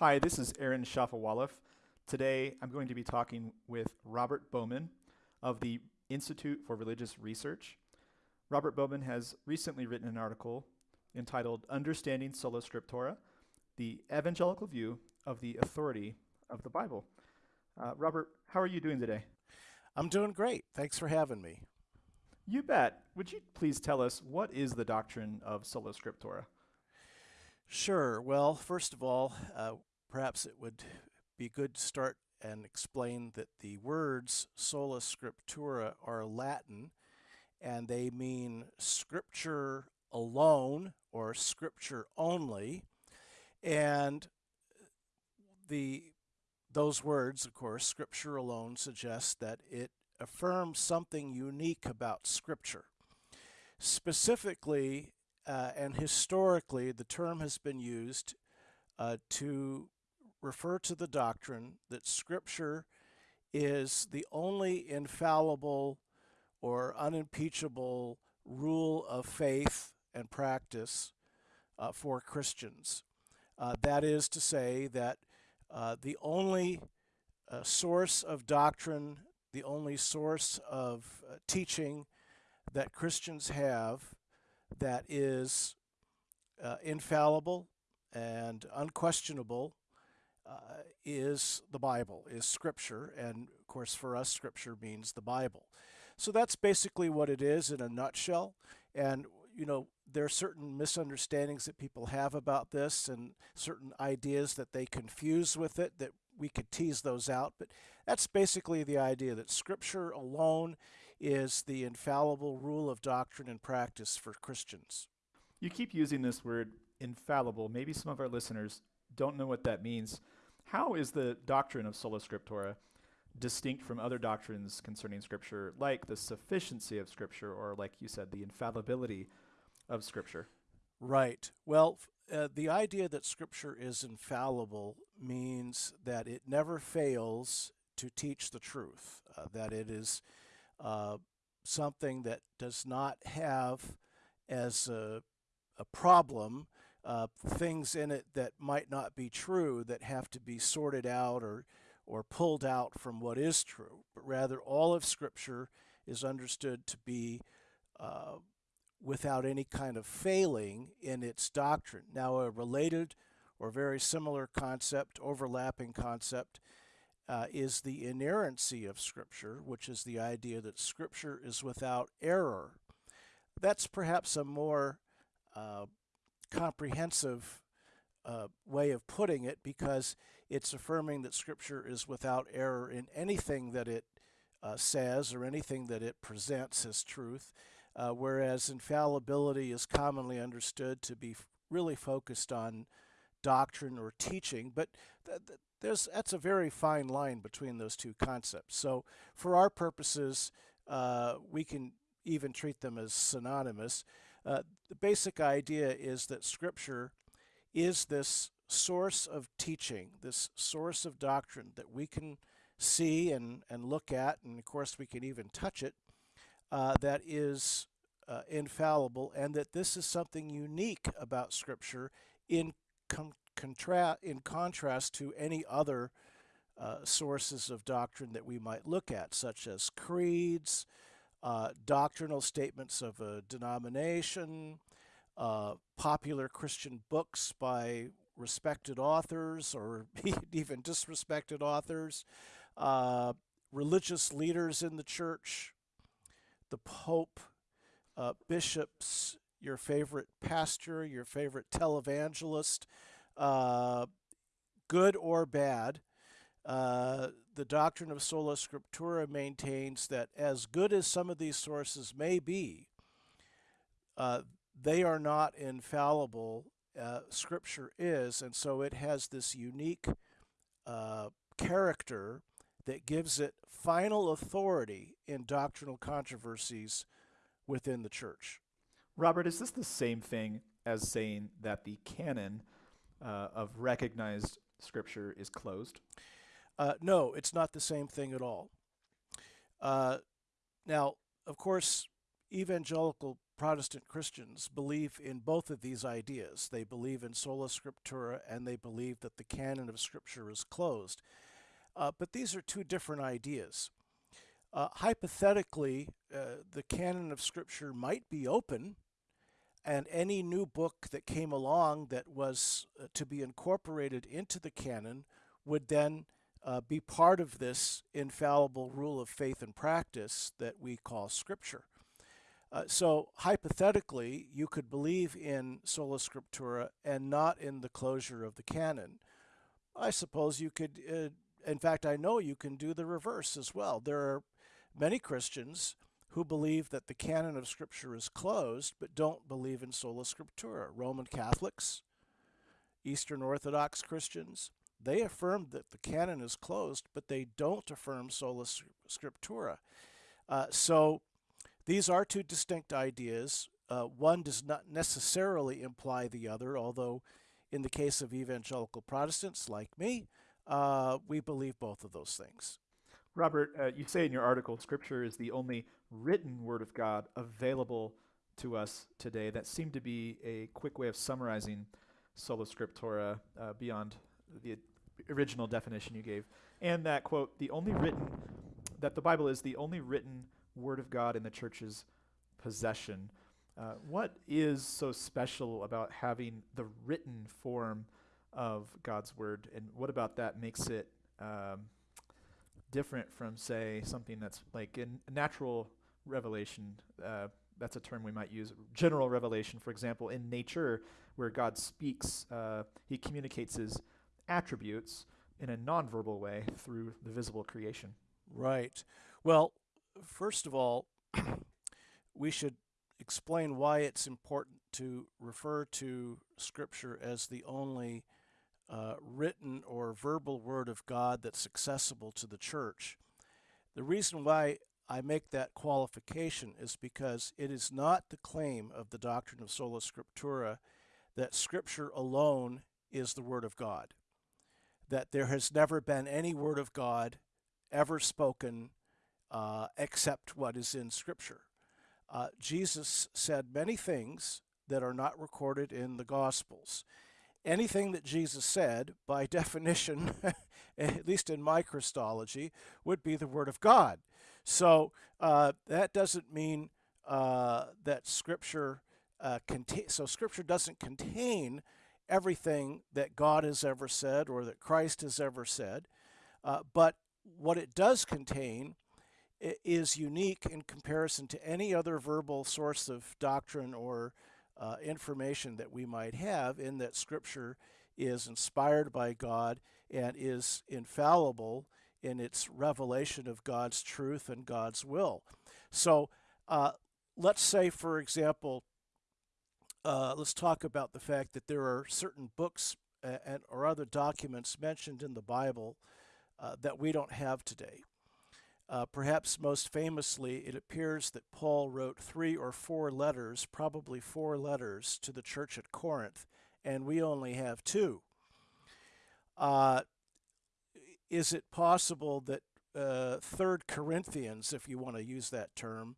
Hi, this is Aaron Shafovaloff. Today I'm going to be talking with Robert Bowman of the Institute for Religious Research. Robert Bowman has recently written an article entitled Understanding Sola Scriptura The Evangelical View of the Authority of the Bible. Uh, Robert, how are you doing today? I'm doing great. Thanks for having me. You bet. Would you please tell us what is the doctrine of Sola Scriptura? Sure. Well, first of all, uh, perhaps it would be good to start and explain that the words sola scriptura are Latin and they mean scripture alone or scripture only. And the those words, of course, scripture alone suggests that it affirms something unique about scripture. Specifically uh, and historically, the term has been used uh, to refer to the doctrine that Scripture is the only infallible or unimpeachable rule of faith and practice uh, for Christians. Uh, that is to say that uh, the only uh, source of doctrine, the only source of uh, teaching that Christians have that is uh, infallible and unquestionable is the Bible, is Scripture, and of course for us Scripture means the Bible. So that's basically what it is in a nutshell. And you know, there are certain misunderstandings that people have about this and certain ideas that they confuse with it that we could tease those out. But that's basically the idea that Scripture alone is the infallible rule of doctrine and practice for Christians. You keep using this word infallible. Maybe some of our listeners don't know what that means. How is the doctrine of sola scriptura distinct from other doctrines concerning Scripture, like the sufficiency of Scripture, or like you said, the infallibility of Scripture? Right. Well, uh, the idea that Scripture is infallible means that it never fails to teach the truth, uh, that it is uh, something that does not have as a, a problem uh, things in it that might not be true that have to be sorted out or or pulled out from what is true, but rather all of Scripture is understood to be uh, without any kind of failing in its doctrine. Now, a related or very similar concept, overlapping concept, uh, is the inerrancy of Scripture, which is the idea that Scripture is without error. That's perhaps a more uh, comprehensive uh, way of putting it because it's affirming that Scripture is without error in anything that it uh, says or anything that it presents as truth, uh, whereas infallibility is commonly understood to be really focused on doctrine or teaching. But th th there's that's a very fine line between those two concepts. So for our purposes, uh, we can even treat them as synonymous. Uh, the basic idea is that Scripture is this source of teaching, this source of doctrine that we can see and, and look at, and of course we can even touch it, uh, that is uh, infallible, and that this is something unique about Scripture in, contra in contrast to any other uh, sources of doctrine that we might look at, such as creeds, uh, doctrinal statements of a denomination, uh, popular Christian books by respected authors or even disrespected authors, uh, religious leaders in the church, the Pope, uh, bishops, your favorite pastor, your favorite televangelist, uh, good or bad, uh, the doctrine of sola scriptura maintains that as good as some of these sources may be, uh, they are not infallible. Uh, scripture is, and so it has this unique uh, character that gives it final authority in doctrinal controversies within the church. Robert, is this the same thing as saying that the canon uh, of recognized scripture is closed? Uh, no, it's not the same thing at all. Uh, now, of course, evangelical Protestant Christians believe in both of these ideas. They believe in sola scriptura and they believe that the canon of Scripture is closed. Uh, but these are two different ideas. Uh, hypothetically, uh, the canon of Scripture might be open, and any new book that came along that was uh, to be incorporated into the canon would then uh, be part of this infallible rule of faith and practice that we call Scripture. Uh, so hypothetically, you could believe in sola scriptura and not in the closure of the canon. I suppose you could, uh, in fact, I know you can do the reverse as well. There are many Christians who believe that the canon of Scripture is closed but don't believe in sola scriptura. Roman Catholics, Eastern Orthodox Christians, they affirm that the canon is closed, but they don't affirm sola scriptura. Uh, so these are two distinct ideas. Uh, one does not necessarily imply the other, although in the case of evangelical Protestants like me, uh, we believe both of those things. Robert, uh, you say in your article, Scripture is the only written Word of God available to us today. That seemed to be a quick way of summarizing sola scriptura uh, beyond the original definition you gave. And that, quote, the only written, that the Bible is the only written Word of God in the church's possession. Uh, what is so special about having the written form of God's Word, and what about that makes it um, different from, say, something that's like in natural revelation? Uh, that's a term we might use. General revelation, for example, in nature, where God speaks, uh, He communicates His attributes in a nonverbal way through the visible creation. Right. Well, first of all, we should explain why it's important to refer to Scripture as the only uh, written or verbal Word of God that's accessible to the church. The reason why I make that qualification is because it is not the claim of the doctrine of sola scriptura that Scripture alone is the Word of God, that there has never been any Word of God ever spoken uh, except what is in Scripture. Uh, Jesus said many things that are not recorded in the Gospels. Anything that Jesus said, by definition, at least in my Christology, would be the Word of God. So uh, that doesn't mean uh, that Scripture uh. So Scripture doesn't contain everything that God has ever said or that Christ has ever said, uh, but what it does contain is unique in comparison to any other verbal source of doctrine or uh, information that we might have, in that Scripture is inspired by God and is infallible in its revelation of God's truth and God's will. So, uh, let's say, for example, uh, let's talk about the fact that there are certain books and or other documents mentioned in the Bible uh, that we don't have today. Uh, perhaps most famously, it appears that Paul wrote three or four letters, probably four letters, to the church at Corinth, and we only have two. Uh, is it possible that uh, Third Corinthians, if you want to use that term,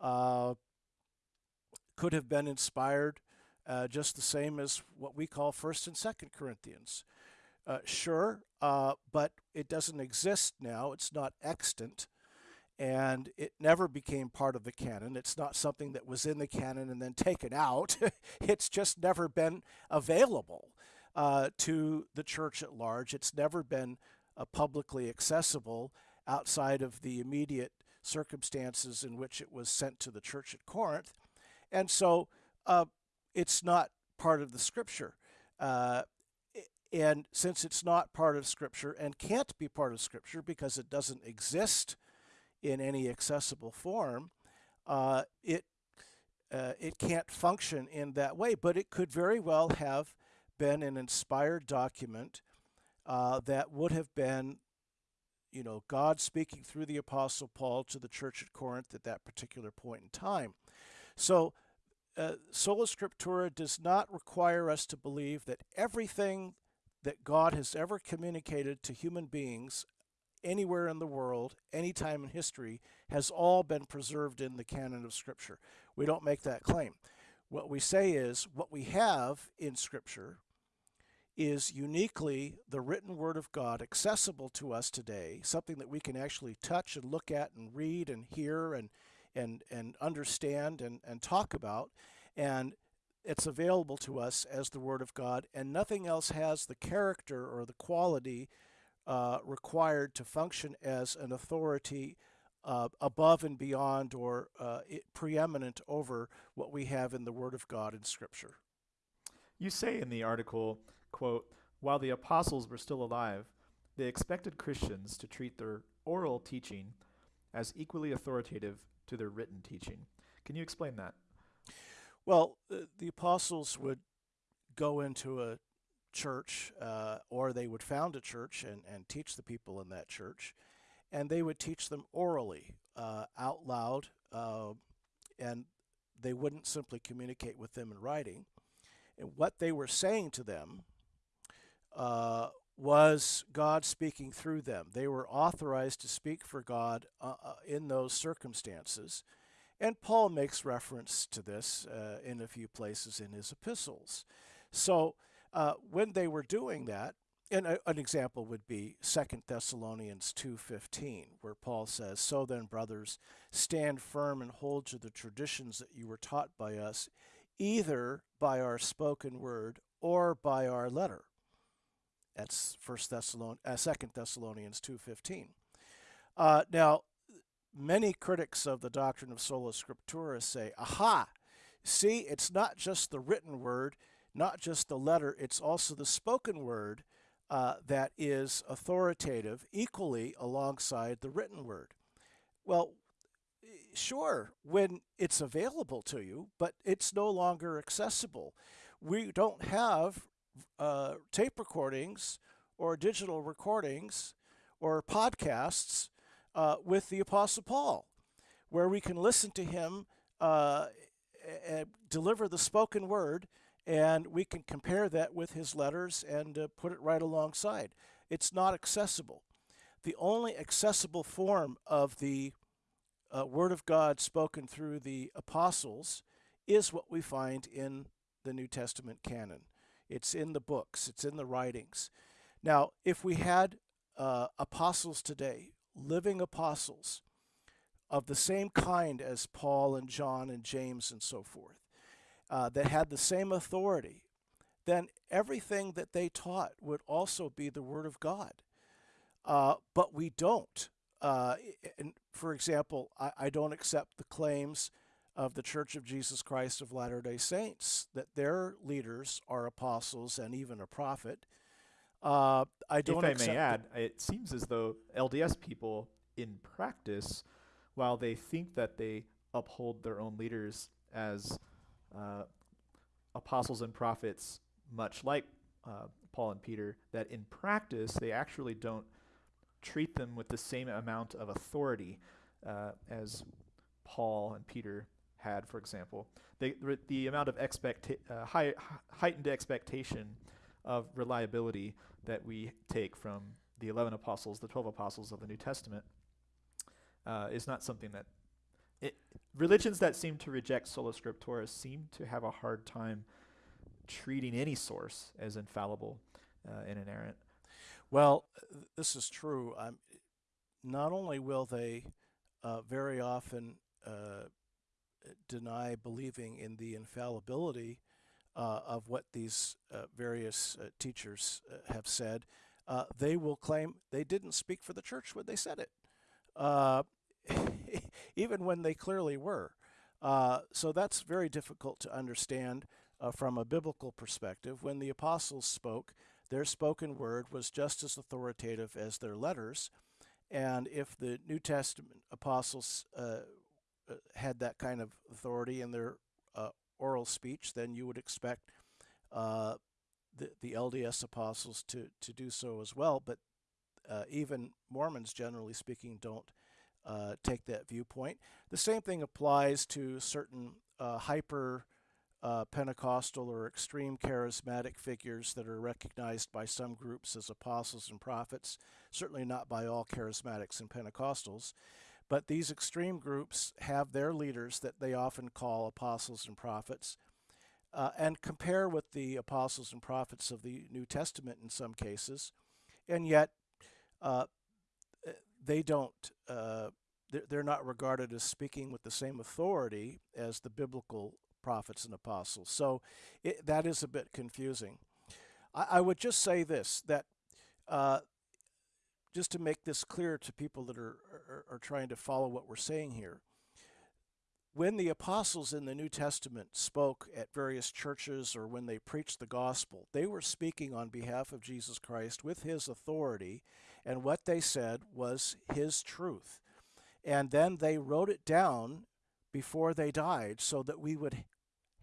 uh, could have been inspired uh, just the same as what we call First and Second Corinthians? Uh, sure, uh, but it doesn't exist now. It's not extant, and it never became part of the canon. It's not something that was in the canon and then taken out. it's just never been available uh, to the church at large. It's never been uh, publicly accessible outside of the immediate circumstances in which it was sent to the church at Corinth. And so uh, it's not part of the scripture. Uh, and since it's not part of Scripture and can't be part of Scripture because it doesn't exist in any accessible form, uh, it uh, it can't function in that way. But it could very well have been an inspired document uh, that would have been, you know, God speaking through the Apostle Paul to the church at Corinth at that particular point in time. So. Uh, sola Scriptura does not require us to believe that everything that God has ever communicated to human beings anywhere in the world, any time in history, has all been preserved in the canon of Scripture. We don't make that claim. What we say is what we have in Scripture is uniquely the written Word of God accessible to us today, something that we can actually touch and look at and read and hear and and and understand and, and talk about. And it's available to us as the Word of God, and nothing else has the character or the quality uh, required to function as an authority uh, above and beyond or uh, preeminent over what we have in the Word of God in Scripture. You say in the article, quote, while the apostles were still alive, they expected Christians to treat their oral teaching as equally authoritative to their written teaching. Can you explain that? Well, the apostles would go into a church uh, or they would found a church and, and teach the people in that church, and they would teach them orally, uh, out loud, uh, and they wouldn't simply communicate with them in writing. And what they were saying to them uh, was God speaking through them. They were authorized to speak for God uh, uh, in those circumstances. And Paul makes reference to this uh, in a few places in his epistles. So uh, when they were doing that, and a, an example would be 2 Thessalonians 2:15, where Paul says, "So then, brothers, stand firm and hold to the traditions that you were taught by us, either by our spoken word or by our letter." That's 1 Thessalon- uh, 2 Thessalonians 2:15. Uh, now, many critics of the doctrine of sola scriptura say, aha, see, it's not just the written word, not just the letter, it's also the spoken word uh, that is authoritative equally alongside the written word. Well, sure, when it's available to you, but it's no longer accessible. We don't have uh, tape recordings or digital recordings or podcasts uh, with the Apostle Paul, where we can listen to him uh, deliver the spoken word, and we can compare that with his letters and uh, put it right alongside. It's not accessible. The only accessible form of the uh, Word of God spoken through the apostles is what we find in the New Testament canon. It's in the books, it's in the writings. Now, if we had uh, apostles today living apostles of the same kind as Paul and John and James and so forth, uh, that had the same authority, then everything that they taught would also be the Word of God. Uh, but we don't. Uh, and for example, I, I, don't accept the claims of the Church of Jesus Christ of Latter day Saints that their leaders are apostles and even a prophet. Uh, I don't. If I may add, it seems as though LDS people, in practice, while they think that they uphold their own leaders as uh, apostles and prophets, much like uh, Paul and Peter, that in practice they actually don't treat them with the same amount of authority uh, as Paul and Peter had, for example. They, the amount of expecta- uh, high, heightened expectation of reliability that we take from the 11 apostles, the 12 apostles of the New Testament, uh, is not something that it, religions that seem to reject sola scriptura seem to have a hard time treating any source as infallible uh, and inerrant. Well, this is true. Um, not only will they uh, very often uh, deny believing in the infallibility uh, of what these uh, various uh, teachers uh, have said, uh, they will claim they didn't speak for the church when they said it, uh, even when they clearly were. so that's very difficult to understand from a biblical perspective. When the apostles spoke, their spoken word was just as authoritative as their letters. And if the New Testament apostles had that kind of authority in their oral speech, then you would expect uh, the, the LDS apostles to, to do so as well. But uh, even Mormons, generally speaking, don't uh, take that viewpoint. The same thing applies to certain uh, hyper uh, Pentecostal or extreme charismatic figures that are recognized by some groups as apostles and prophets, certainly not by all charismatics and Pentecostals. But these extreme groups have their leaders that they often call apostles and prophets. Uh, and compare with the apostles and prophets of the New Testament in some cases, and yet uh, they don't, uh, they're not regarded as speaking with the same authority as the biblical prophets and apostles. So it, that is a bit confusing. I, I would just say this that uh, just to make this clear to people that are, are, are trying to follow what we're saying here. When the apostles in the New Testament spoke at various churches or when they preached the gospel, they were speaking on behalf of Jesus Christ with his authority, and what they said was his truth. And then they wrote it down before they died so that we would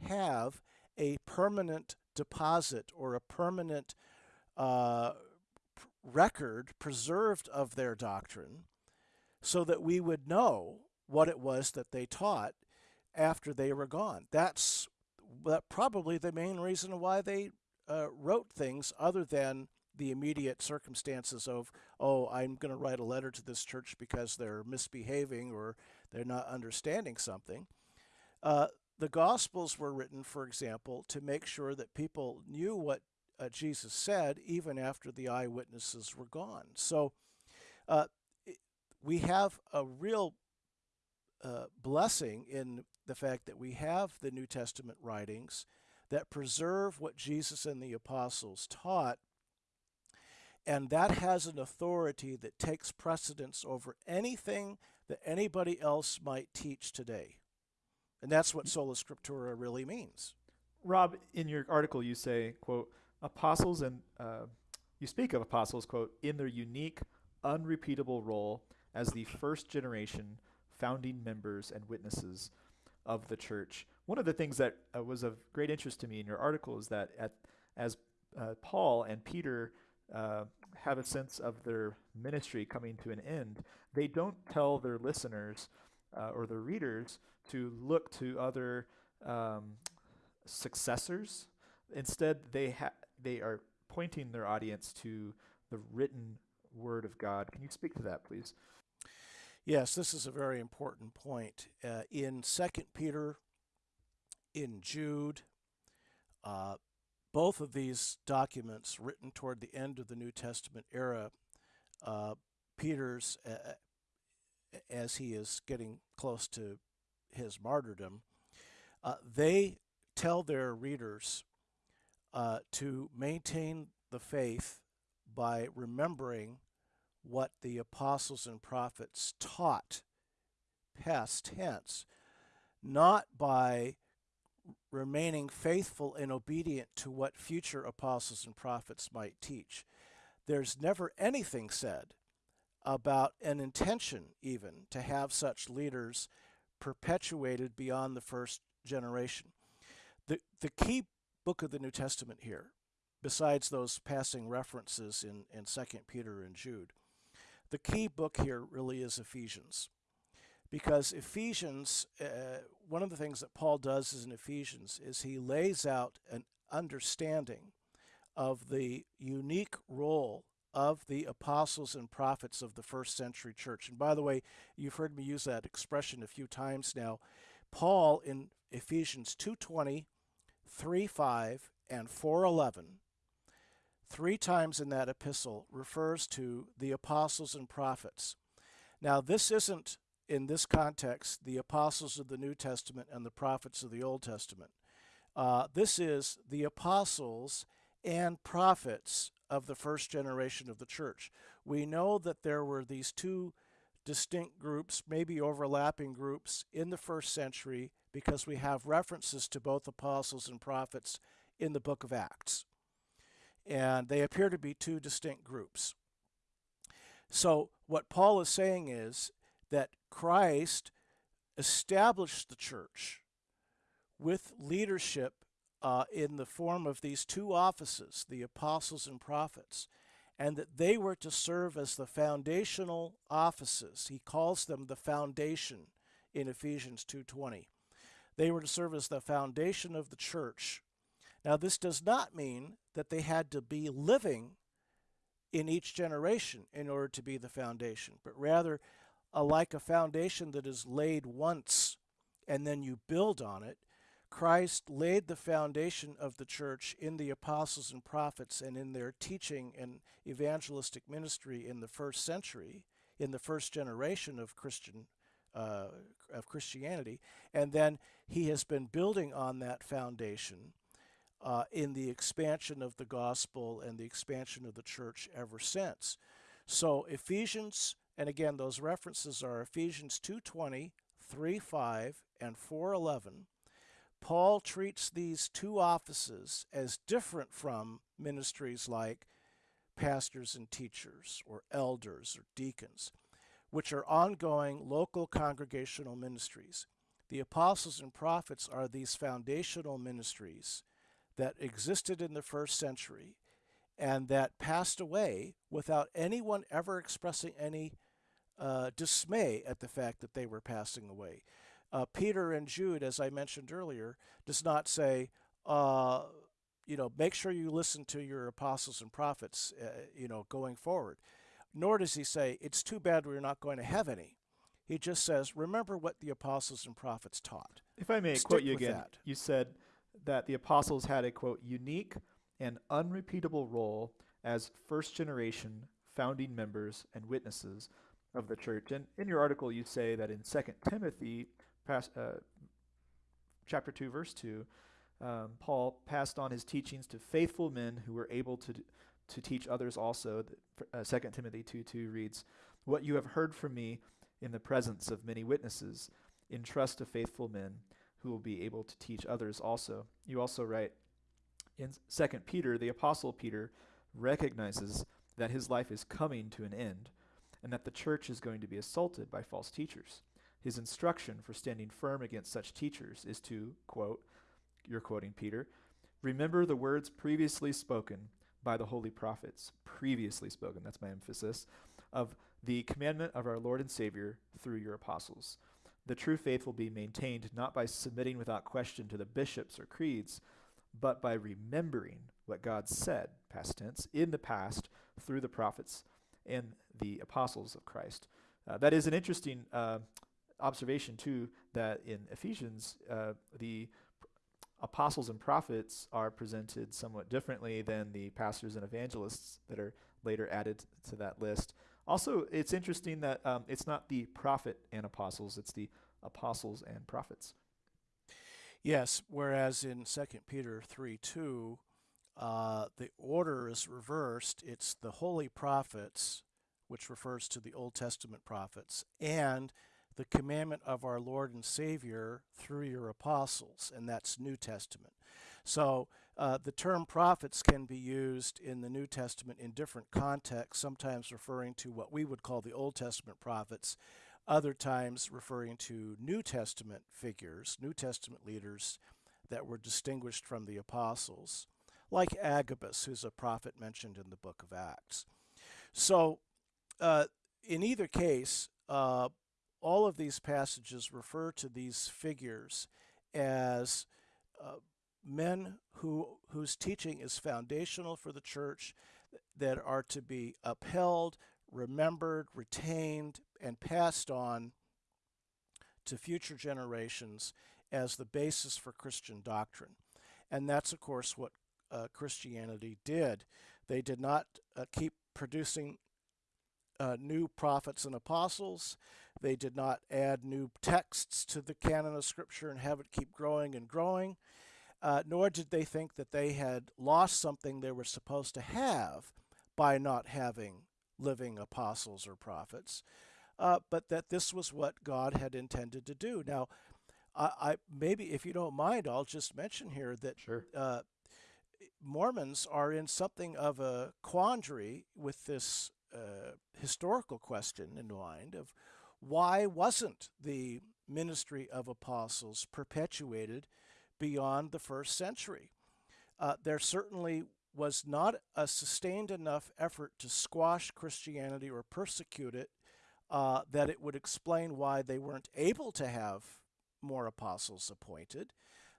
have a permanent deposit or a permanent uh, record preserved of their doctrine so that we would know what it was that they taught after they were gone. That's probably the main reason why they uh, wrote things other than the immediate circumstances of, oh, I'm going to write a letter to this church because they're misbehaving or they're not understanding something. Uh, the Gospels were written, for example, to make sure that people knew what uh, Jesus said even after the eyewitnesses were gone. So uh, we have a real uh, blessing in the fact that we have the New Testament writings that preserve what Jesus and the apostles taught and that has an authority that takes precedence over anything that anybody else might teach today. And that's what sola scriptura really means. Rob, in your article, you say, quote, apostles and uh, you speak of apostles, quote, in their unique, unrepeatable role as the first generation founding members and witnesses of the church. One of the things that uh, was of great interest to me in your article is that at, as uh, Paul and Peter uh, have a sense of their ministry coming to an end, they don't tell their listeners uh, or their readers to look to other um, successors. Instead, they ha- they are pointing their audience to the written word of God. Can you speak to that, please? Yes, this is a very important point. Uh, in Second Peter, in Jude, uh, both of these documents written toward the end of the New Testament era, uh, Peter's, uh, as he is getting close to his martyrdom, uh, they tell their readers uh, to maintain the faith by remembering what the apostles and prophets taught, past tense, not by remaining faithful and obedient to what future apostles and prophets might teach. There's never anything said about an intention, even, to have such leaders perpetuated beyond the first generation. The, the key book of the New Testament here, besides those passing references in, in 2 Peter and Jude, the key book here really is Ephesians because Ephesians, uh, one of the things that Paul does is in Ephesians is he lays out an understanding of the unique role of the apostles and prophets of the first century church. And by the way, you've heard me use that expression a few times now. Paul in Ephesians 2:20, 3:5, and 4:11 three times in that epistle refers to the apostles and prophets. Now, this isn't in this context, the apostles of the New Testament and the prophets of the Old Testament. Uh, this is the apostles and prophets of the first generation of the church. We know that there were these two distinct groups, maybe overlapping groups, in the first century because we have references to both apostles and prophets in the book of Acts. And they appear to be two distinct groups. So, what Paul is saying is that Christ established the church with leadership uh, in the form of these two offices, the apostles and prophets, and that they were to serve as the foundational offices. He calls them the foundation in Ephesians 2:20. They were to serve as the foundation of the church. Now, this does not mean that they had to be living in each generation in order to be the foundation, but rather, uh, like a foundation that is laid once and then you build on it, Christ laid the foundation of the church in the apostles and prophets and in their teaching and evangelistic ministry in the first century, in the first generation of Christian uh, of Christianity, and then he has been building on that foundation uh, in the expansion of the gospel and the expansion of the church ever since. So Ephesians, and again those references are Ephesians 2:20, 3:5, and 4:11 Paul treats these two offices as different from ministries like pastors and teachers, or elders, or deacons, which are ongoing local congregational ministries. The apostles and prophets are these foundational ministries that existed in the first century and that passed away without anyone ever expressing any uh, dismay at the fact that they were passing away. Uh, Peter and Jude, as I mentioned earlier, does not say, uh, you know, make sure you listen to your apostles and prophets, uh, you know, going forward. Nor does he say, it's too bad we're not going to have any. He just says, remember what the apostles and prophets taught. If I may Stick quote you again, that. you said that the apostles had a quote unique and unrepeatable role as first generation founding members and witnesses of the church. And in your article, you say that in 2 Timothy pas- uh, chapter 2, verse 2, um, Paul passed on his teachings to faithful men who were able to, to teach others also. Uh, 2 Timothy 2 2 reads, What you have heard from me in the presence of many witnesses, entrust to faithful men who will be able to teach others also. You also write in 2 Peter, the Apostle Peter recognizes that his life is coming to an end and that the church is going to be assaulted by false teachers. His instruction for standing firm against such teachers is to, quote, you're quoting Peter, remember the words previously spoken by the holy prophets, previously spoken, that's my emphasis, of the commandment of our Lord and Savior through your apostles. The true faith will be maintained not by submitting without question to the bishops or creeds, but by remembering what God said, past tense, in the past through the prophets and the apostles of Christ. Uh, that is an interesting uh, observation, too, that in Ephesians, uh, the apostles and prophets are presented somewhat differently than the pastors and evangelists that are later added to that list. Also, it's interesting that um, it's not the prophet and apostles, it's the apostles and prophets. Yes, whereas in 2 Peter 3 2, uh, the order is reversed. It's the holy prophets, which refers to the Old Testament prophets, and the commandment of our Lord and Savior through your apostles, and that's New Testament. So uh, the term prophets can be used in the New Testament in different contexts, sometimes referring to what we would call the Old Testament prophets, other times referring to New Testament figures, New Testament leaders that were distinguished from the apostles, like Agabus, who's a prophet mentioned in the book of Acts. So, uh, in either case, uh, all of these passages refer to these figures as uh, men who whose teaching is foundational for the church that are to be upheld, remembered, retained, and passed on to future generations as the basis for Christian doctrine. And that's, of course, what uh, Christianity did. They did not uh, keep producing uh, new prophets and apostles. They did not add new texts to the canon of Scripture and have it keep growing and growing. Uh, nor did they think that they had lost something they were supposed to have by not having living apostles or prophets, uh, but that this was what God had intended to do. Now, I, I maybe if you don't mind, I'll just mention here that Sure. uh, Mormons are in something of a quandary with this uh, historical question in mind of why wasn't the ministry of apostles perpetuated beyond the first century? Uh, there certainly was not a sustained enough effort to squash Christianity or persecute it uh, that it would explain why they weren't able to have more apostles appointed.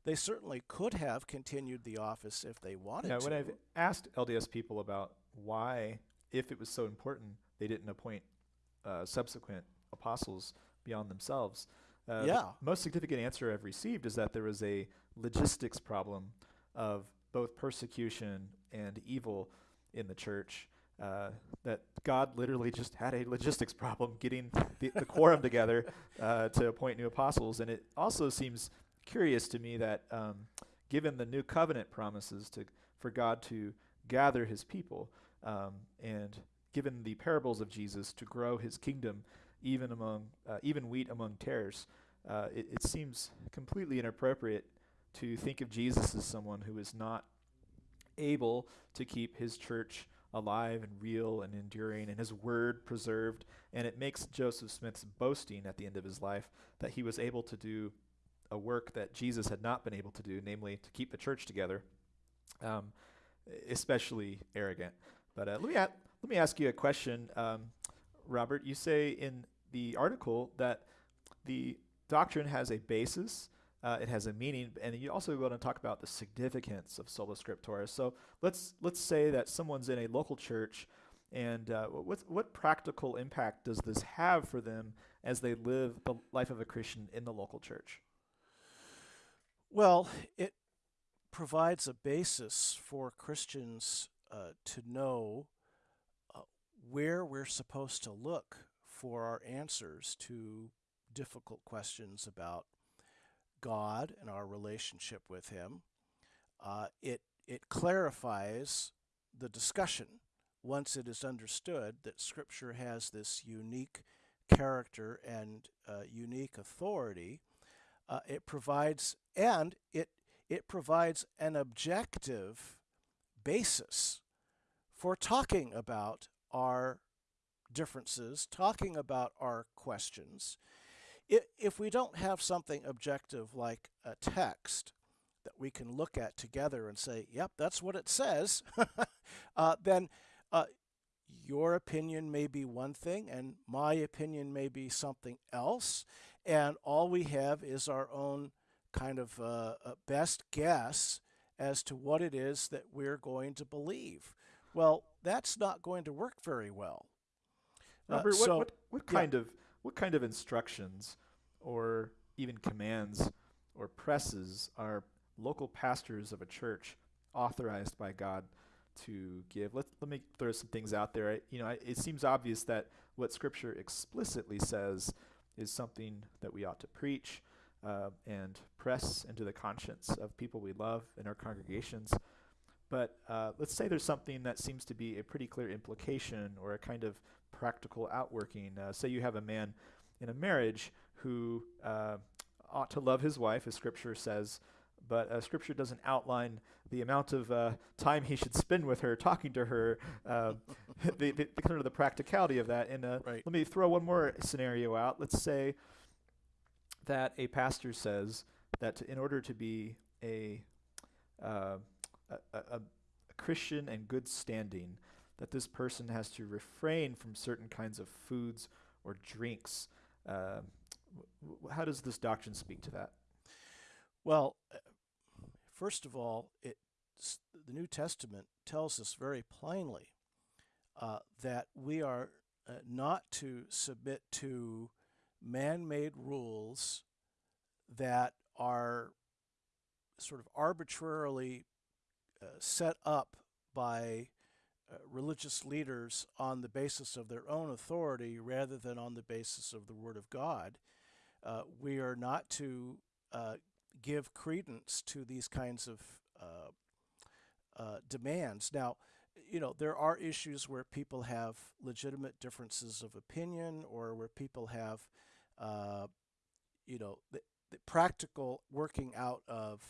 They certainly could have continued the office if they wanted Yeah, to. when I've asked LDS people about why, if it was so important, they didn't appoint uh, subsequent apostles beyond themselves, uh, the Yeah. most significant answer I've received is that there was a logistics problem of both persecution and evil in the church. Uh, that God literally just had a logistics problem getting the, the quorum together uh, to appoint new apostles, and it also seems curious to me that um, given the new covenant promises to for God to gather His people, um, and given the parables of Jesus to grow His kingdom, even among uh, even wheat among tares, uh, it, it seems completely inappropriate to think of Jesus as someone who is not able to keep His church alive and real and enduring and his word preserved and it makes Joseph Smith's boasting at the end of his life that he was able to do a work that Jesus had not been able to do, namely to keep the church together, um, especially arrogant. But uh, let me let me ask you a question, um, Robert. You say in the article that the doctrine has a basis, uh, it has a meaning, and you also want to talk about the significance of sola scriptura. So let's let's say that someone's in a local church, and uh, what what practical impact does this have for them as they live the life of a Christian in the local church? Well, it provides a basis for Christians uh, to know uh, where we're supposed to look for our answers to difficult questions about God and our relationship with Him. Uh, it it clarifies the discussion once it is understood that Scripture has this unique character and uh, unique authority. Uh, it provides and it it provides an objective basis for talking about our differences, talking about our questions. If we don't have something objective like a text that we can look at together and say, yep, that's what it says, uh, then uh, your opinion may be one thing and my opinion may be something else. And all we have is our own kind of uh, uh, best guess as to what it is that we're going to believe. Well, that's not going to work very well. Uh, so- what, what, what yeah. kind of what kind of instructions or even commands or presses are local pastors of a church authorized by God to give? Let let me throw some things out there. I, you know, I, it seems obvious that what Scripture explicitly says is something that we ought to preach uh, and press into the conscience of people we love in our congregations. But uh, let's say there's something that seems to be a pretty clear implication or a kind of practical outworking. Uh, say you have a man in a marriage who uh, ought to love his wife, as Scripture says, but uh, Scripture doesn't outline the amount of uh, time he should spend with her, talking to her, uh, the, the, the kind of the practicality of that. And uh, Right. let me throw one more scenario out. Let's say that a pastor says that in order to be a, uh, a, a, Christian and good standing, that this person has to refrain from certain kinds of foods or drinks. Uh, how does this doctrine speak to that? Well, uh, first of all, it, the New Testament tells us very plainly uh, that we are uh, not to submit to man made rules that are sort of arbitrarily uh, set up by uh, religious leaders on the basis of their own authority rather than on the basis of the Word of God. Uh, we are not to uh, give credence to these kinds of uh, uh, demands. Now, you know, there are issues where people have legitimate differences of opinion or where people have, uh, you know, the, the practical working out of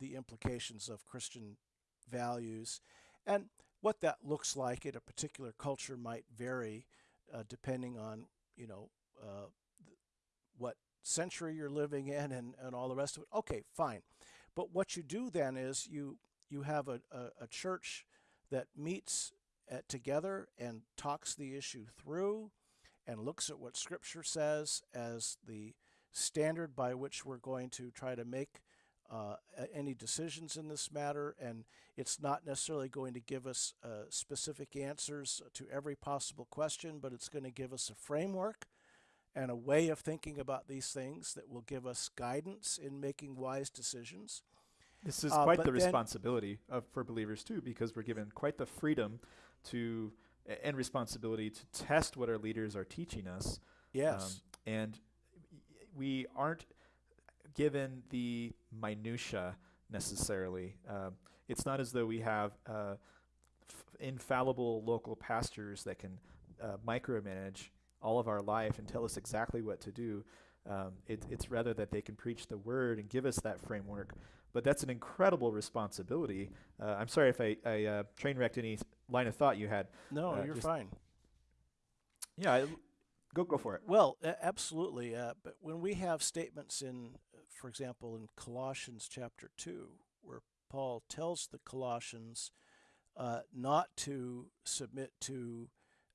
the implications of Christian values. And what that looks like in a particular culture might vary uh, depending on, you know, uh, what century you're living in and, and all the rest of it. Okay, fine. But what you do then is you you have a, a, a church that meets at, together and talks the issue through and looks at what Scripture says as the standard by which we're going to try to make uh, any decisions in this matter, and it's not necessarily going to give us uh, specific answers to every possible question, but it's going to give us a framework and a way of thinking about these things that will give us guidance in making wise decisions. This is uh, quite the responsibility of, for believers too, because we're given quite the freedom to and responsibility to test what our leaders are teaching us. Yes, um, and we aren't given the minutia necessarily. Uh, it's not as though we have uh, f- infallible local pastors that can uh, micromanage all of our life and tell us exactly what to do. Um, it, it's rather that they can preach the word and give us that framework. But that's an incredible responsibility. Uh, I'm sorry if I, I uh, train wrecked any line of thought you had. No, uh, you're fine. Yeah, I, go go for it. Well, absolutely. Uh, but when we have statements in, for example, in Colossians chapter two, where Paul tells the Colossians uh, not to submit to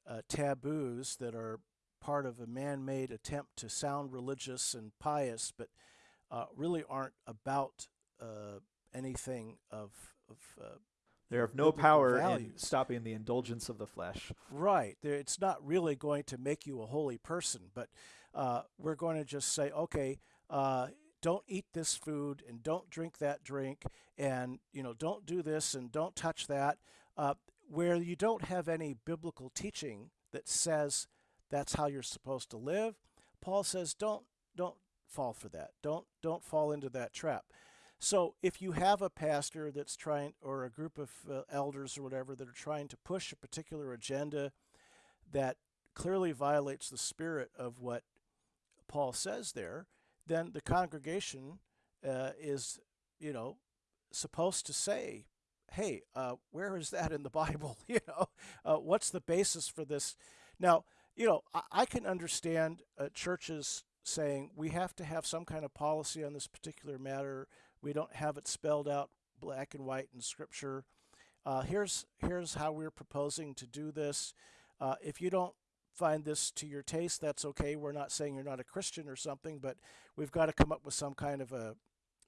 uh, taboos that are part of a man made attempt to sound religious and pious, but uh, really aren't about uh, anything of. of they're of no power values. in stopping the indulgence of the flesh. Right. it's not really going to make you a holy person, but uh, we're going to just say, okay, uh, don't eat this food and don't drink that drink, and you know, don't do this and don't touch that. Uh, where you don't have any biblical teaching that says that's how you're supposed to live. Paul says don't don't fall for that. Don't don't fall into that trap. So if you have a pastor that's trying or a group of uh, elders or whatever that are trying to push a particular agenda that clearly violates the spirit of what Paul says there, then the congregation uh, is, you know, supposed to say, "Hey, uh, where is that in the Bible? you know, uh, what's the basis for this?" Now, you know, I, I can understand uh, churches saying we have to have some kind of policy on this particular matter. We don't have it spelled out black and white in Scripture. Uh, here's here's how we're proposing to do this. Uh, if you don't find this to your taste, that's okay. We're not saying you're not a Christian or something, but we've got to come up with some kind of a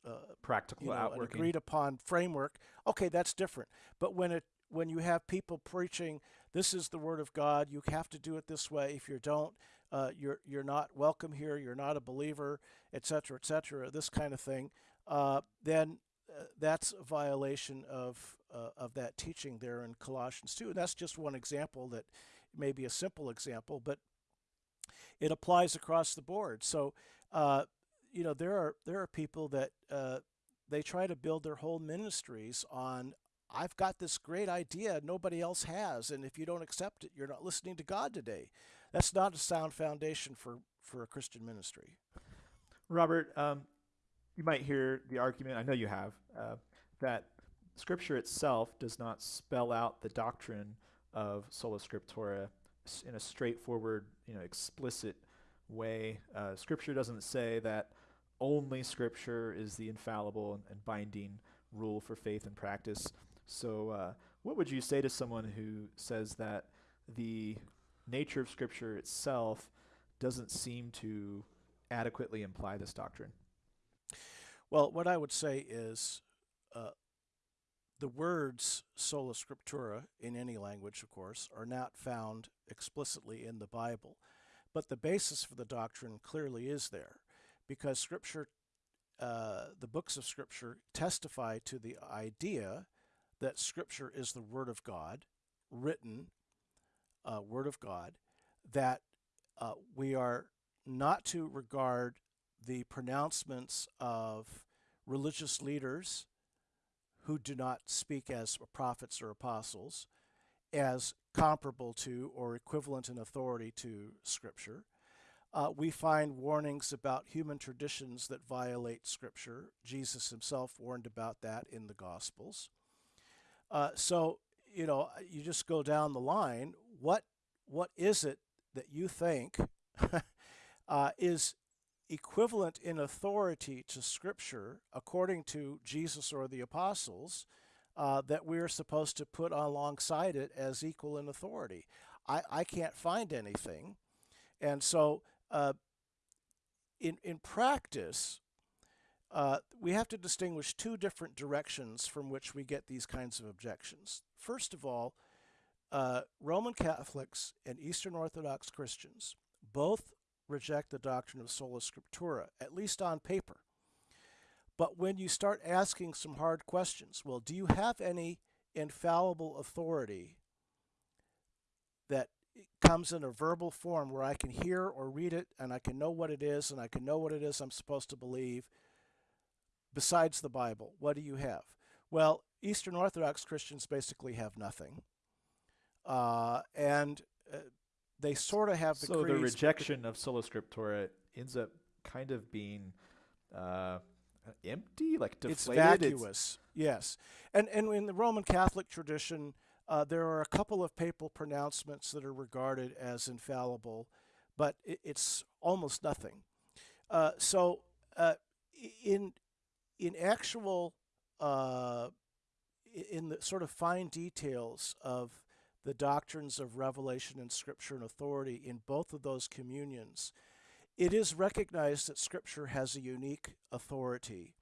uh, practical you know, agreed upon framework. Okay, that's different. But when it when you have people preaching, this is the word of God, you have to do it this way. If you don't, uh, you're you're not welcome here. You're not a believer, etc., etc. This kind of thing. Uh, then uh, that's a violation of uh, of that teaching there in Colossians 2. And that's just one example that may be a simple example, but it applies across the board. So, uh, you know, there are there are people that uh, they try to build their whole ministries on I've got this great idea nobody else has, and if you don't accept it, you're not listening to God today. That's not a sound foundation for, for a Christian ministry. Robert, um, you might hear the argument, I know you have, uh, that Scripture itself does not spell out the doctrine of sola scriptura in a straightforward, you know, explicit way. Uh, scripture doesn't say that only Scripture is the infallible and, binding rule for faith and practice. So, uh, what would you say to someone who says that the nature of Scripture itself doesn't seem to adequately imply this doctrine? Well, what I would say is uh, the words sola scriptura in any language, of course, are not found explicitly in the Bible. But the basis for the doctrine clearly is there because Scripture, uh, the books of Scripture, testify to the idea that Scripture is the Word of God, written uh, Word of God, that uh, we are not to regard the pronouncements of religious leaders who do not speak as prophets or apostles as comparable to or equivalent in authority to Scripture. Uh, we find warnings about human traditions that violate Scripture. Jesus himself warned about that in the Gospels. Uh, so, you know, you just go down the line. What what is it that you think uh, is equivalent in authority to Scripture, according to Jesus or the apostles, uh, that we're supposed to put alongside it as equal in authority? I, I can't find anything. And so, uh, in, in practice, uh, we have to distinguish two different directions from which we get these kinds of objections. First of all, uh, Roman Catholics and Eastern Orthodox Christians both reject the doctrine of sola scriptura, at least on paper. But when you start asking some hard questions, well, do you have any infallible authority that comes in a verbal form where I can hear or read it and I can know what it is and I can know what it is I'm supposed to believe besides the Bible? What do you have? Well, Eastern Orthodox Christians basically have nothing. Uh, and uh, they sort of have the so the rejection of sola scriptura ends up kind of being uh, empty, like deflated. It's vacuous. yes, and and in the Roman Catholic tradition, uh, there are a couple of papal pronouncements that are regarded as infallible, but it, it's almost nothing. Uh, so uh, in in actual uh, in the sort of fine details of the doctrines of revelation and scripture and authority in both of those communions, it is recognized that scripture has a unique authority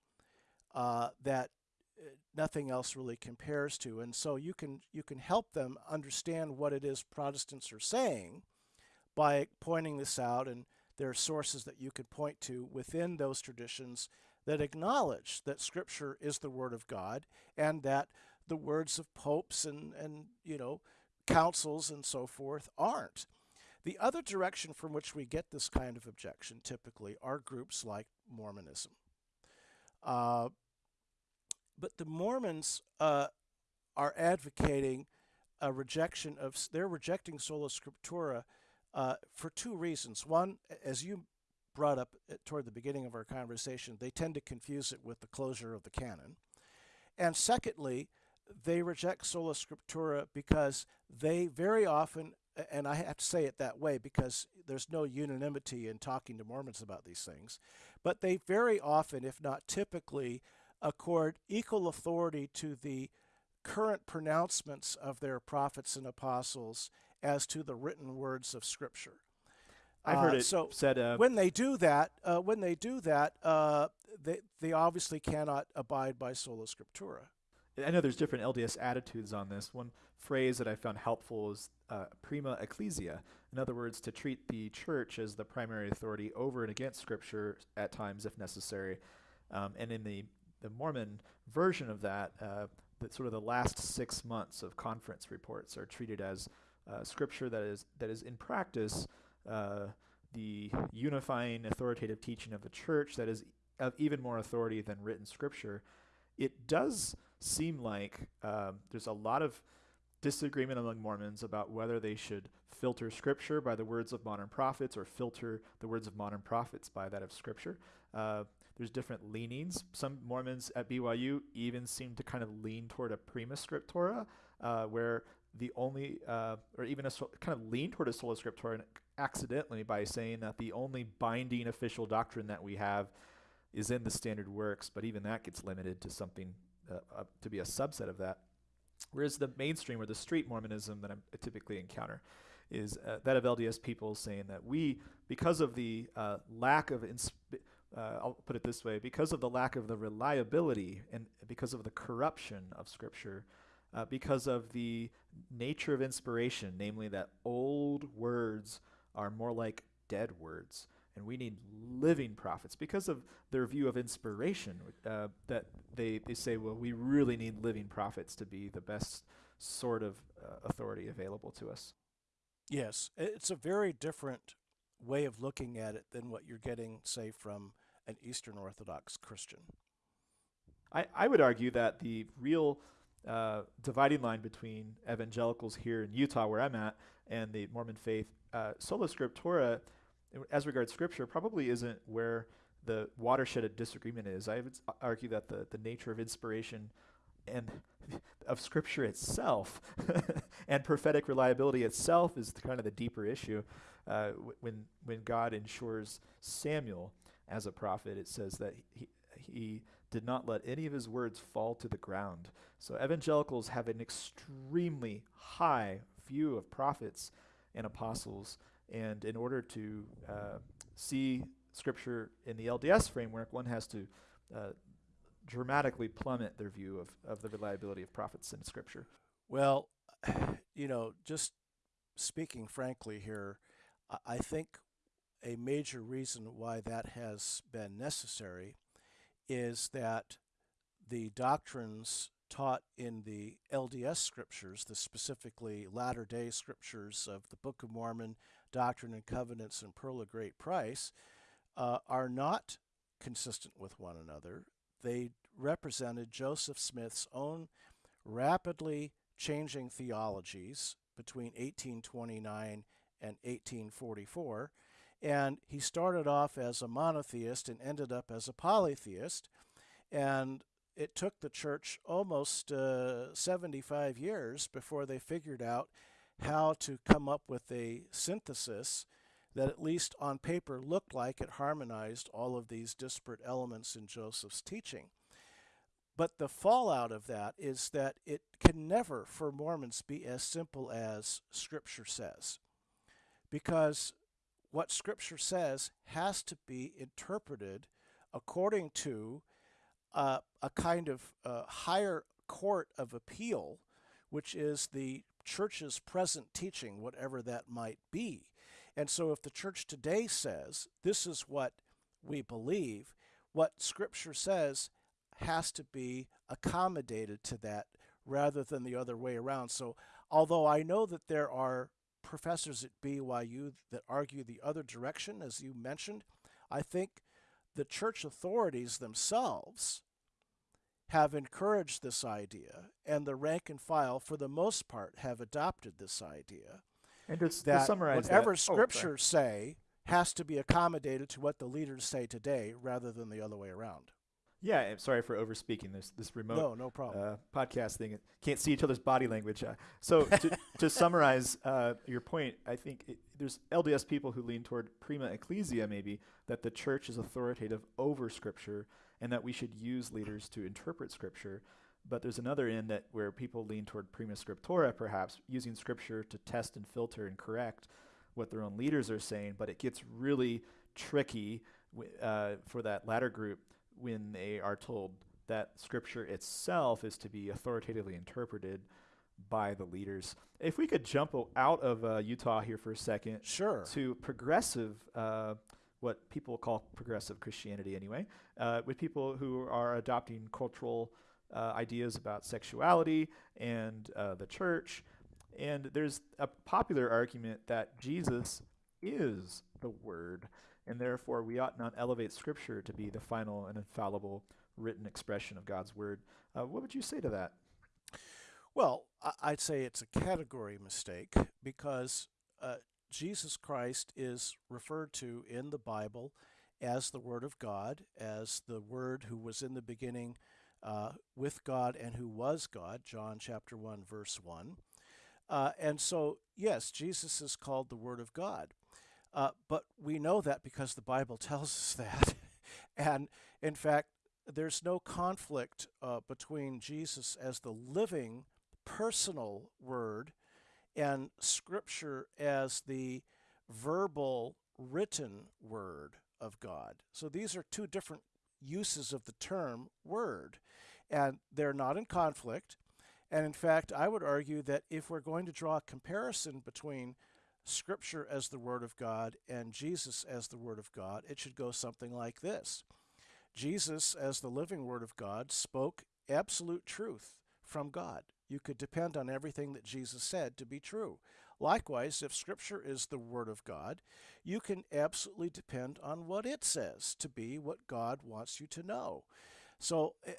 uh, that uh, nothing else really compares to. And so you can you can help them understand what it is Protestants are saying by pointing this out and there are sources that you could point to within those traditions that acknowledge that scripture is the word of God and that the words of popes and and you know councils and so forth aren't. The other direction from which we get this kind of objection typically are groups like Mormonism. Uh, but the Mormons uh, are advocating a rejection of, they're rejecting sola scriptura uh, for two reasons. One, as you brought up toward the beginning of our conversation, they tend to confuse it with the closure of the canon. And secondly, they reject sola scriptura because they very often, and I have to say it that way because there's no unanimity in talking to Mormons about these things, but they very often, if not typically, accord equal authority to the current pronouncements of their prophets and apostles as to the written words of Scripture. I've heard Uh, it so said. Uh, when they do that, uh, when they do that, uh, they they obviously cannot abide by sola scriptura. I know there's different LDS attitudes on this. One phrase that I found helpful is uh, prima ecclesia. In other words, to treat the church as the primary authority over and against Scripture at times, if necessary. Um, and in the, the Mormon version of that, uh, the, sort of the last six months of conference reports are treated as uh, Scripture that is that is in practice uh, the unifying authoritative teaching of the church that is of even more authority than written Scripture. It does seem like um, there's a lot of disagreement among Mormons about whether they should filter Scripture by the words of modern prophets or filter the words of modern prophets by that of Scripture. Uh, there's different leanings. Some Mormons at BYU even seem to kind of lean toward a prima scriptura, uh, where the only, uh, or even a kind of lean toward a sola scriptura accidentally by saying that the only binding official doctrine that we have is in the standard works, but even that gets limited to something uh, to be a subset of that. Whereas the mainstream or the street Mormonism that I'm, I typically encounter is uh, that of LDS people saying that we, because of the uh, lack of, uh, I'll put it this way, because of the lack of the reliability and because of the corruption of Scripture, uh, because of the nature of inspiration, namely that old words are more like dead words and we need living prophets because of their view of inspiration uh, that they, they say well we really need living prophets to be the best sort of uh, authority available to us. Yes it's a very different way of looking at it than what you're getting say from an eastern orthodox christian. I, I would argue that the real uh, dividing line between evangelicals here in utah where i'm at and the mormon faith uh, sola scriptura as regards scripture, probably isn't where the watershed of disagreement is. I would argue that the, the nature of inspiration and of scripture itself and prophetic reliability itself is kind of the deeper issue. Uh, when when God ensures Samuel as a prophet, it says that he, he did not let any of his words fall to the ground. So evangelicals have an extremely high view of prophets and apostles and in order to uh, see Scripture in the LDS framework, one has to uh, dramatically plummet their view of, of the reliability of prophets in Scripture. Well, you know, just speaking frankly here, I think a major reason why that has been necessary is that the doctrines taught in the LDS scriptures, the specifically latter day scriptures of the Book of Mormon, Doctrine and Covenants, and Pearl of Great Price, uh, are not consistent with one another. They represented Joseph Smith's own rapidly changing theologies between 1829 and 1844. And he started off as a monotheist and ended up as a polytheist. And it took the church almost uh, 75 years before they figured out how to come up with a synthesis that at least on paper looked like it harmonized all of these disparate elements in Joseph's teaching. But the fallout of that is that it can never, for Mormons, be as simple as Scripture says. Because what Scripture says has to be interpreted according to uh, a kind of uh, higher court of appeal, which is the church's present teaching, whatever that might be. And so, if the church today says this is what we believe, what Scripture says has to be accommodated to that rather than the other way around. So, although I know that there are professors at BYU that argue the other direction, as you mentioned, I think the church authorities themselves have encouraged this idea, and the rank and file, for the most part, have adopted this idea. And to, that to summarize whatever that, scriptures oh, say has to be accommodated to what the leaders say today rather than the other way around. Yeah, I'm sorry for overspeaking this this remote no, no problem. Uh, podcast thing. Can't see each other's body language. Uh, so to, to summarize uh, your point, I think it, there's LDS people who lean toward prima ecclesia, maybe that the church is authoritative over Scripture, and that we should use leaders to interpret Scripture. But there's another end that where people lean toward prima scriptura, perhaps using Scripture to test and filter and correct what their own leaders are saying. But it gets really tricky uh, for that latter group when they are told that scripture itself is to be authoritatively interpreted by the leaders. If we could jump out of uh, Utah here for a second, sure, to progressive, uh, what people call progressive Christianity, anyway, uh, with people who are adopting cultural uh, ideas about sexuality and uh, the church, and there's a popular argument that Jesus is the Word and therefore we ought not elevate Scripture to be the final and infallible written expression of God's Word. Uh, what would you say to that? Well, I'd say it's a category mistake because uh, Jesus Christ is referred to in the Bible as the Word of God, as the Word who was in the beginning uh, with God and who was God, John chapter 1, verse 1. Uh, and so, yes, Jesus is called the Word of God. Uh, but we know that because the Bible tells us that. and in fact, there's no conflict uh, between Jesus as the living, personal Word and Scripture as the verbal, written Word of God. So these are two different uses of the term Word, and they're not in conflict. And in fact, I would argue that if we're going to draw a comparison between Scripture as the Word of God and Jesus as the Word of God, it should go something like this Jesus, as the living Word of God, spoke absolute truth from God. You could depend on everything that Jesus said to be true. Likewise, if Scripture is the Word of God, you can absolutely depend on what it says to be what God wants you to know. So, uh,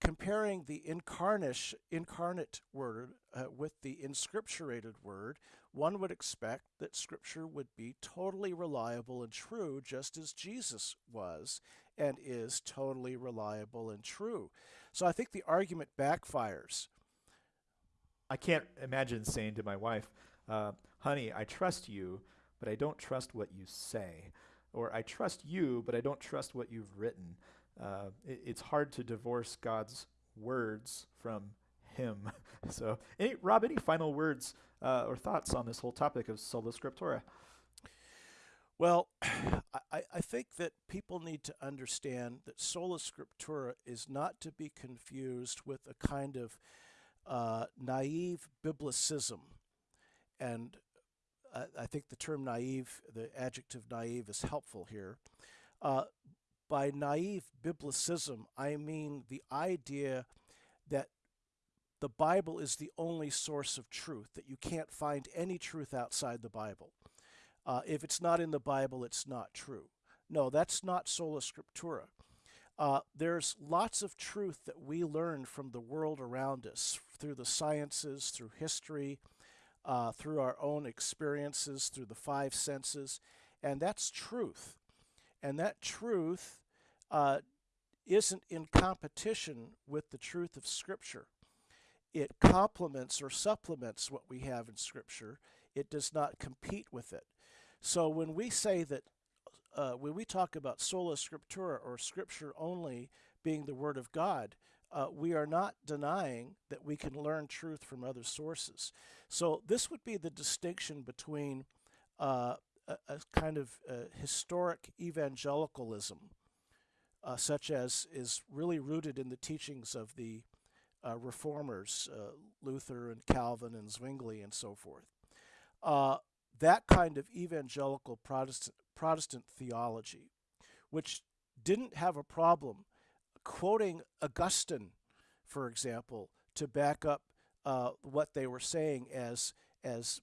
comparing the incarnate, incarnate Word uh, with the inscripturated Word, one would expect that Scripture would be totally reliable and true, just as Jesus was and is totally reliable and true. So I think the argument backfires. I can't imagine saying to my wife, uh, honey, I trust you, but I don't trust what you say. Or I trust you, but I don't trust what you've written. Uh, it, it's hard to divorce God's words from Him. so, any, Rob, any final words uh, or thoughts on this whole topic of sola scriptura? Well, I, I think that people need to understand that sola scriptura is not to be confused with a kind of uh, naive biblicism. And I, I, think the term naive, the adjective naive, is helpful here. Uh, by naive biblicism, I mean the idea that the Bible is the only source of truth, that you can't find any truth outside the Bible. Uh, if it's not in the Bible, it's not true. No, that's not sola scriptura. Uh, there's lots of truth that we learn from the world around us through the sciences, through history, uh, through our own experiences, through the five senses, and that's truth. And that truth uh, isn't in competition with the truth of Scripture. It complements or supplements what we have in Scripture. It does not compete with it. So when we say that, uh, when we talk about sola scriptura or scripture only being the Word of God, uh, we are not denying that we can learn truth from other sources. So this would be the distinction between uh, a, a, kind of uh, historic evangelicalism, uh, such as is really rooted in the teachings of the uh, reformers, Luther and Calvin and Zwingli and so forth that kind of evangelical Protestant, Protestant theology, which didn't have a problem quoting Augustine, for example, to back up uh, what they were saying as as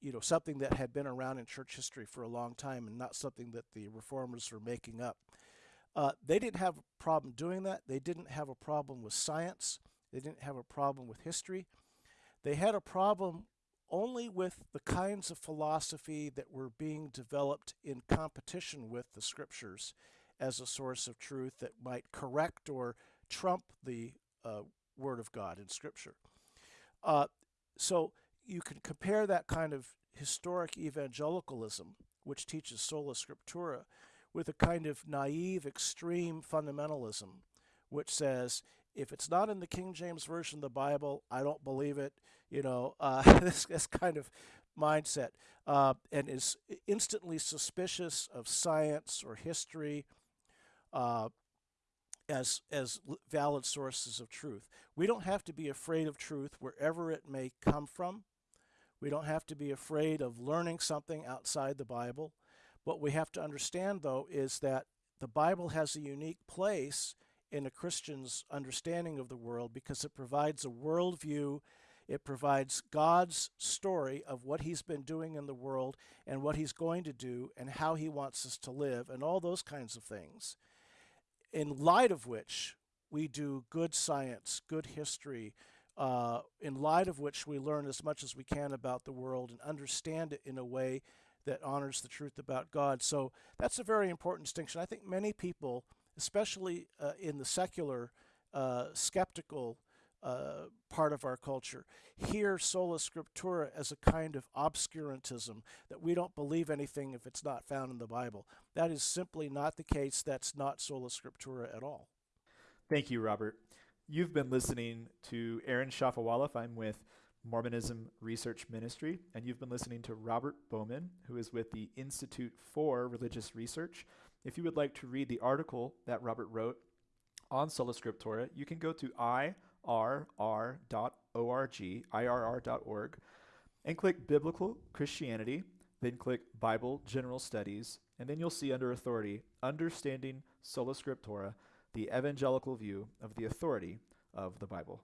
you know something that had been around in church history for a long time and not something that the reformers were making up. Uh, they didn't have a problem doing that. They didn't have a problem with science. They didn't have a problem with history. They had a problem only with the kinds of philosophy that were being developed in competition with the scriptures as a source of truth that might correct or trump the uh, Word of God in Scripture. Uh, so you can compare that kind of historic evangelicalism, which teaches sola scriptura, with a kind of naive, extreme fundamentalism, which says if it's not in the King James Version of the Bible, I don't believe it. You know, uh, this, this kind of mindset, uh, and is instantly suspicious of science or history uh, as as valid sources of truth. We don't have to be afraid of truth wherever it may come from. We don't have to be afraid of learning something outside the Bible. What we have to understand, though, is that the Bible has a unique place in a Christian's understanding of the world because it provides a worldview. It provides God's story of what He's been doing in the world and what He's going to do and how He wants us to live and all those kinds of things. In light of which we do good science, good history, uh, in light of which we learn as much as we can about the world and understand it in a way that honors the truth about God. So that's a very important distinction. I think many people especially uh, in the secular, uh, skeptical uh, part of our culture, hear sola scriptura as a kind of obscurantism, that we don't believe anything if it's not found in the Bible. That is simply not the case. That's not sola scriptura at all. Thank you, Robert. You've been listening to Aaron Shafovaloff. I'm with Mormonism Research Ministry, and you've been listening to Robert Bowman, who is with the Institute for Religious Research. If you would like to read the article that Robert wrote on Sola Scriptura, you can go to irr.org, irr.org, and click Biblical Christianity, then click Bible General Studies, and then you'll see under Authority, Understanding Sola Scriptura, the evangelical view of the authority of the Bible.